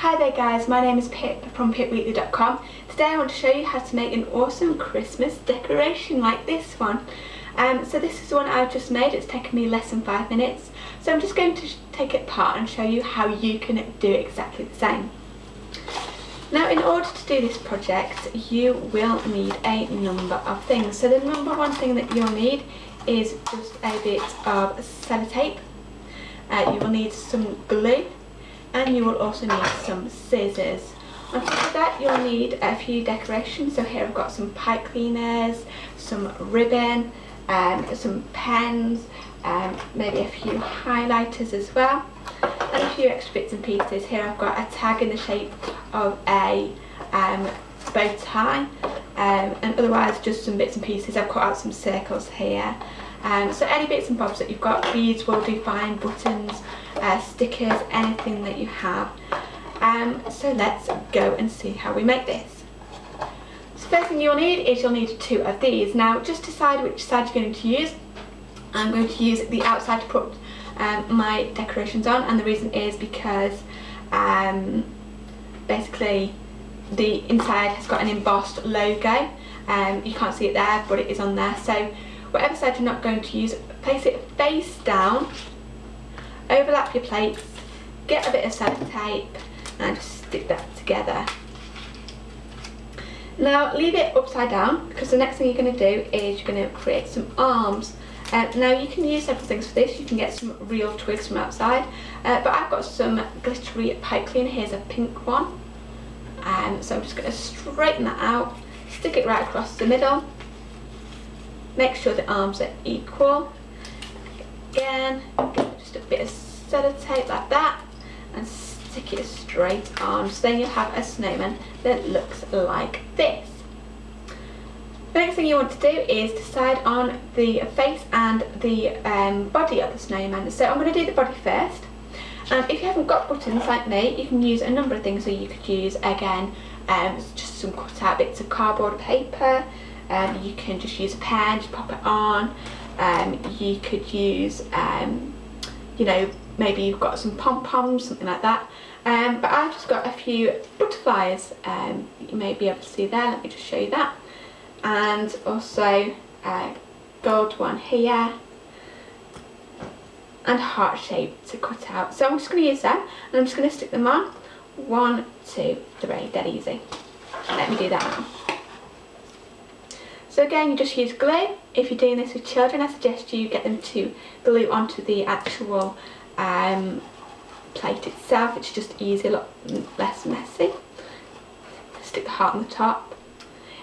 Hi there guys, my name is Pip from pipweekly.com. Today I want to show you how to make an awesome Christmas decoration like this one. Um, so this is the one I've just made, it's taken me less than five minutes. So I'm just going to take it apart and show you how you can do exactly the same. Now in order to do this project you will need a number of things. So the number one thing that you'll need is just a bit of sellotape. Uh, you will need some glue and you will also need some scissors. On top of that you'll need a few decorations. So here I've got some pipe cleaners, some ribbon, um, some pens, um, maybe a few highlighters as well and a few extra bits and pieces. Here I've got a tag in the shape of a um, bow tie um, and otherwise just some bits and pieces. I've cut out some circles here. Um, so any bits and bobs that you've got, beads will do fine, buttons, uh, stickers, anything that you have. Um, so let's go and see how we make this. So first thing you'll need is you'll need two of these. Now just decide which side you're going to use. I'm going to use the outside to put um, my decorations on and the reason is because um, basically the inside has got an embossed logo um, you can't see it there but it is on there so whatever side you're not going to use place it face down overlap your plates get a bit of sellotape and just stick that together. Now leave it upside down because the next thing you're going to do is you're going to create some arms. Uh, now you can use several things for this, you can get some real twigs from outside, uh, but I've got some glittery pipe cleaner, here's a pink one. Um, so I'm just going to straighten that out, stick it right across the middle, make sure the arms are equal. Again, just a bit of sellotape like that, and stick it straight on. So then you'll have a snowman that looks like this. The next thing you want to do is decide on the face and the um, body of the snowman. So I'm going to do the body first. And if you haven't got buttons like me, you can use a number of things. So you could use, again, um, just some cut out bits of cardboard paper. Um, you can just use a pen, just pop it on. Um, you could use, um, you know, maybe you've got some pom-poms, something like that. Um, but I've just got a few butterflies. Um, you may be able to see there. Let me just show you that and also a gold one here and heart shape to cut out. So I'm just going to use them and I'm just going to stick them on. One, two, three, dead easy. Let me do that now. So again, you just use glue. If you're doing this with children, I suggest you get them to glue onto the actual um, plate itself. It's just easier, a lot less messy. Stick the heart on the top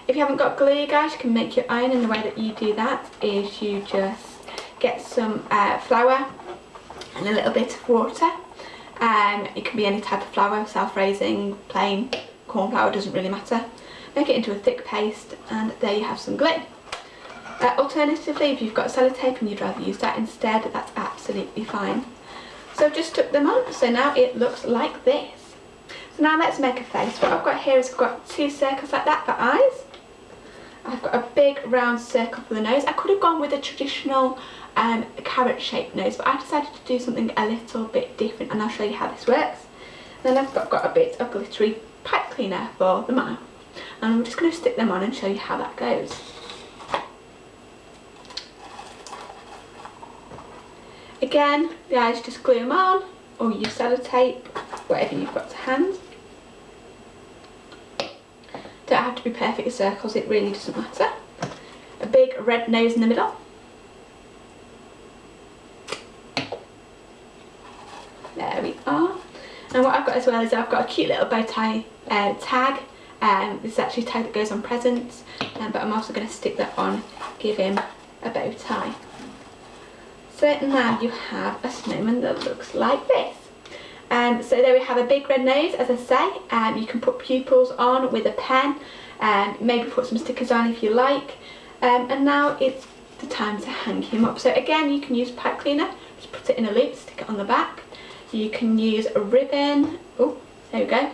if you haven't got glue guys you can make your own and the way that you do that is you just get some uh, flour and a little bit of water. Um, it can be any type of flour, self-raising, plain, corn flour, doesn't really matter. Make it into a thick paste and there you have some glue. Uh, alternatively, if you've got sellotape and you'd rather use that instead, that's absolutely fine. So I've just took them on, so now it looks like this. So now let's make a face. What I've got here is I've got two circles like that for eyes. I've got a big round circle for the nose. I could have gone with a traditional um, carrot shaped nose but I decided to do something a little bit different and I'll show you how this works. Then I've got, got a bit of glittery pipe cleaner for the mouth and I'm just going to stick them on and show you how that goes. Again, the eyes just glue them on or use sellotape, whatever you've got to hand don't have to be perfect circles, it really doesn't matter. A big red nose in the middle. There we are. And what I've got as well is I've got a cute little bow tie uh, tag. Um, this is actually a tag that goes on presents, um, but I'm also going to stick that on, give him a bow tie. So now you have a snowman that looks like this. Um, so there we have a big red nose, as I say. Um, you can put pupils on with a pen, and um, maybe put some stickers on if you like. Um, and now it's the time to hang him up. So again, you can use pipe cleaner. Just put it in a loop, stick it on the back. You can use a ribbon. Oh, there we go.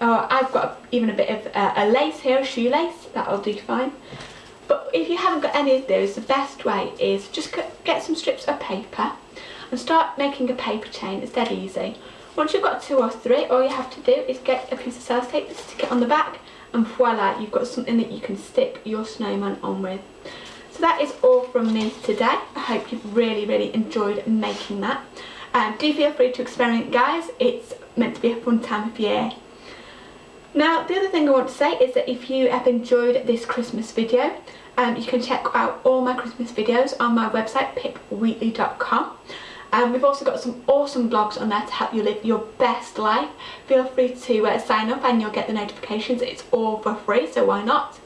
Oh, I've got even a bit of uh, a lace here, a shoelace. That'll do fine. But if you haven't got any of those, the best way is just get some strips of paper and start making a paper chain. It's dead easy Once you've got two or three, all you have to do is get a piece of sellotape, tape, stick it on the back, and voila, you've got something that you can stick your snowman on with. So that is all from me today. I hope you've really, really enjoyed making that. Um, do feel free to experiment guys, it's meant to be a fun time of year. Now the other thing I want to say is that if you have enjoyed this Christmas video, um, you can check out all my Christmas videos on my website pipwheatley.com. Um, we've also got some awesome blogs on there to help you live your best life. Feel free to uh, sign up and you'll get the notifications. It's all for free, so why not?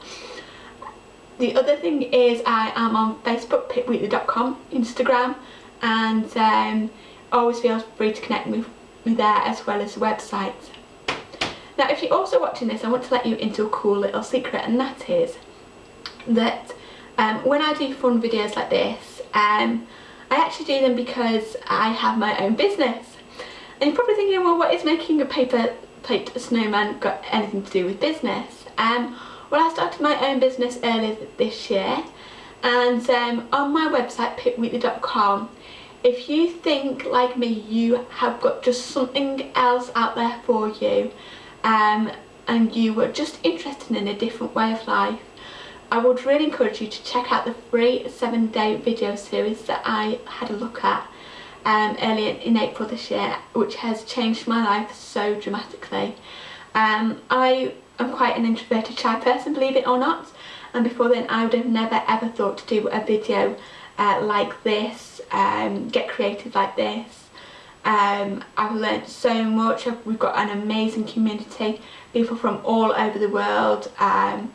The other thing is I am on Facebook, pipweekly.com, Instagram, and um, always feel free to connect with me there as well as the website. Now if you're also watching this I want to let you into a cool little secret and that is that um, when I do fun videos like this um, I actually do them because I have my own business and you're probably thinking well what is making a paper plate snowman got anything to do with business? Um, well I started my own business earlier this year and um, on my website pipwheatley.com if you think like me you have got just something else out there for you um, and you were just interested in a different way of life I would really encourage you to check out the free seven day video series that I had a look at um, earlier in April this year which has changed my life so dramatically. Um, I am quite an introverted shy person believe it or not and before then I would have never ever thought to do a video uh, like this, um, get creative like this. Um, I've learned so much, we've got an amazing community, people from all over the world, um,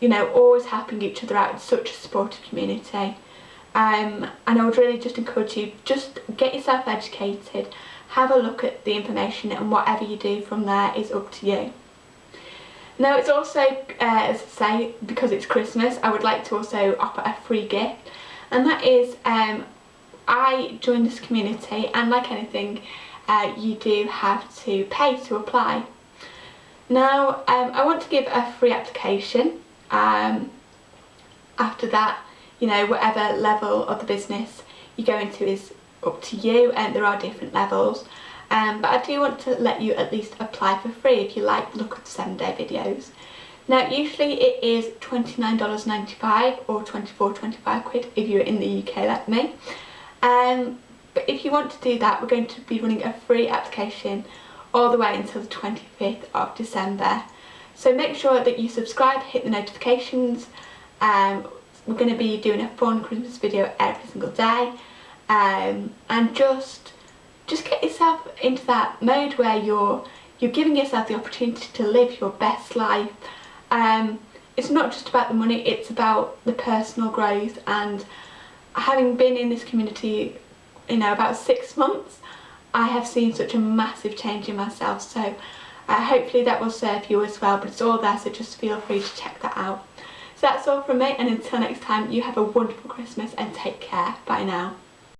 you know, always helping each other out, it's such a supportive community. Um, and I would really just encourage you, just get yourself educated, have a look at the information and whatever you do from there is up to you. Now it's also, uh, as I say, because it's Christmas, I would like to also offer a free gift and that is um, I joined this community and like anything uh, you do have to pay to apply. Now um, I want to give a free application um, after that you know whatever level of the business you go into is up to you and there are different levels um, but I do want to let you at least apply for free if you like the look of the 7 day videos. Now usually it is $29.95 or 24 25 quid if you're in the UK like me. Um, but if you want to do that we're going to be running a free application all the way until the 25th of December. So make sure that you subscribe, hit the notifications. Um, we're going to be doing a fun Christmas video every single day. Um, and just just get yourself into that mode where you're you're giving yourself the opportunity to live your best life um, it's not just about the money, it's about the personal growth and having been in this community, you know, about six months, I have seen such a massive change in myself. So uh, hopefully that will serve you as well, but it's all there, so just feel free to check that out. So that's all from me, and until next time, you have a wonderful Christmas and take care. Bye now.